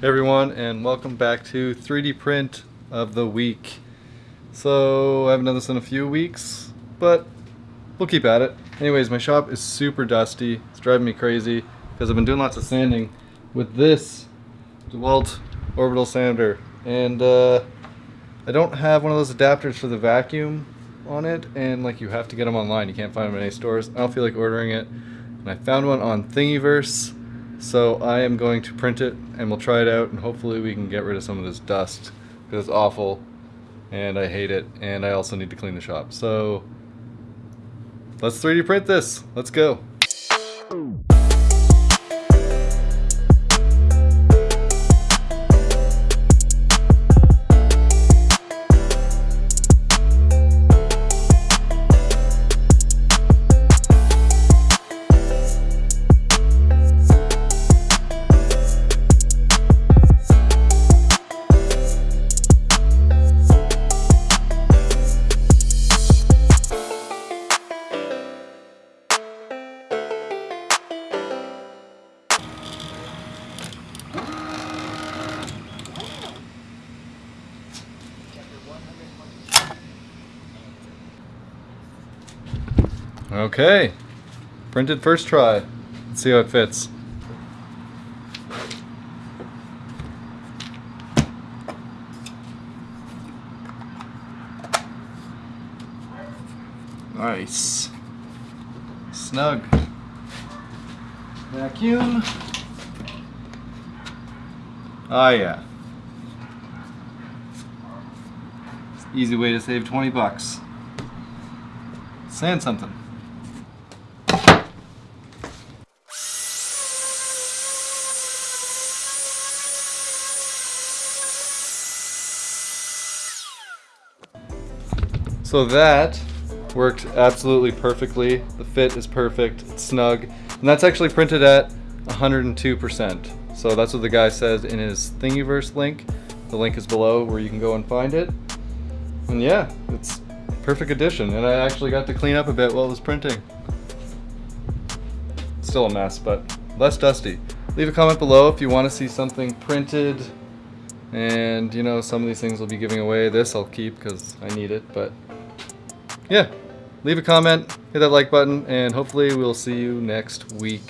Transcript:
Hey everyone, and welcome back to 3D print of the week. So I haven't done this in a few weeks, but we'll keep at it. Anyways, my shop is super dusty. It's driving me crazy because I've been doing lots of sanding with this DeWalt orbital sander, and uh, I don't have one of those adapters for the vacuum on it, and like you have to get them online. You can't find them in any stores. I don't feel like ordering it, and I found one on Thingiverse so I am going to print it and we'll try it out and hopefully we can get rid of some of this dust because it's awful and I hate it and I also need to clean the shop. So let's 3D print this. Let's go. Okay, printed first try. Let's see how it fits. Nice. Snug. Vacuum. Ah yeah. Easy way to save 20 bucks. Sand something. So that worked absolutely perfectly. The fit is perfect, it's snug. And that's actually printed at 102%. So that's what the guy says in his Thingiverse link. The link is below where you can go and find it. And yeah, it's perfect addition. And I actually got to clean up a bit while it was printing. Still a mess, but less dusty. Leave a comment below if you want to see something printed. And you know, some of these things will be giving away. This I'll keep because I need it, but yeah, leave a comment, hit that like button, and hopefully we'll see you next week.